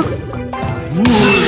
うん。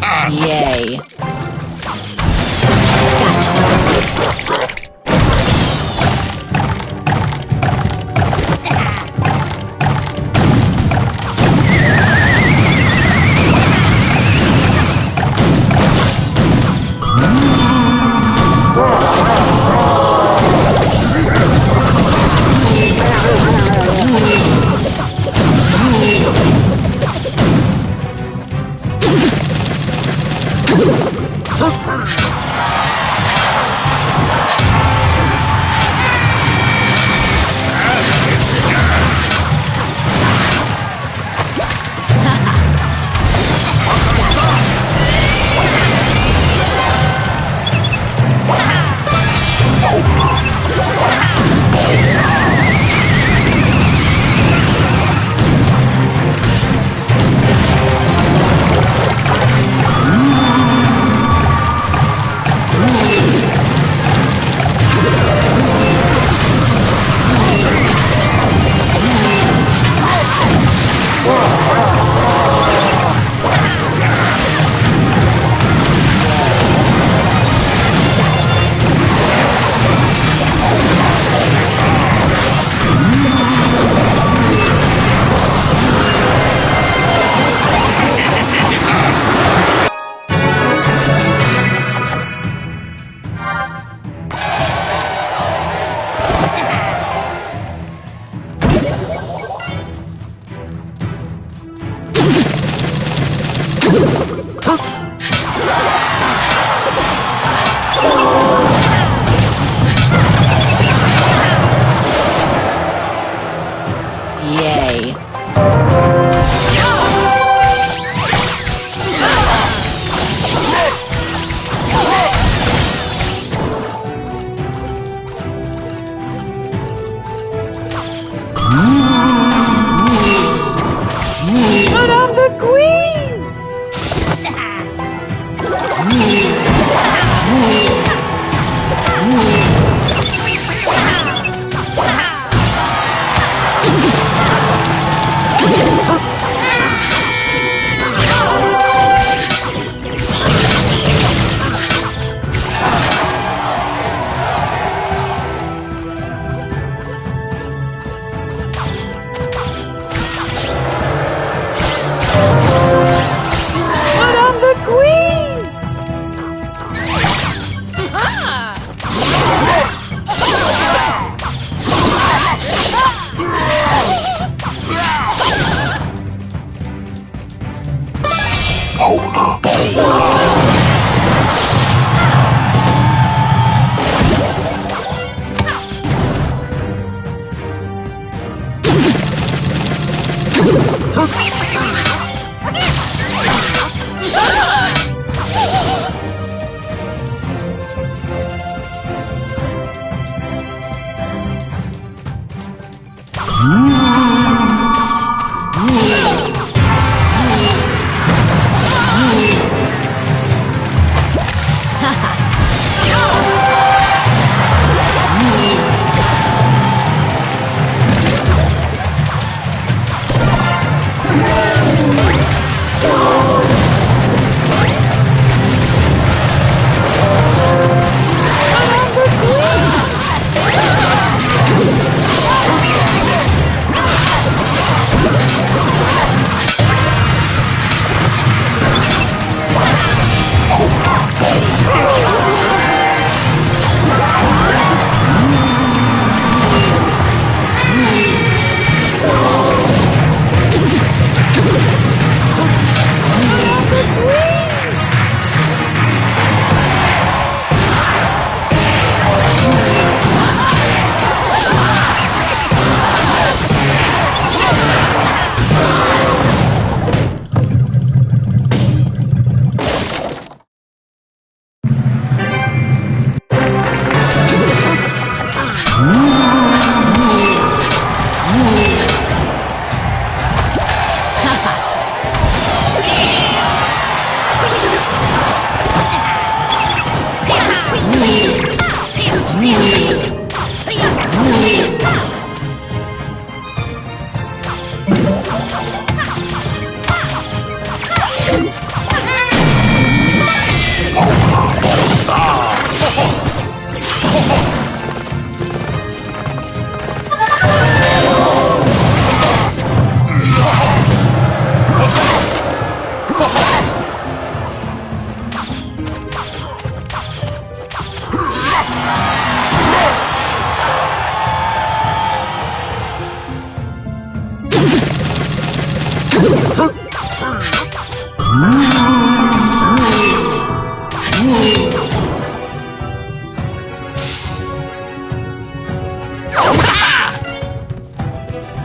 Yay.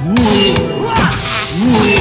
Woo! Whoa!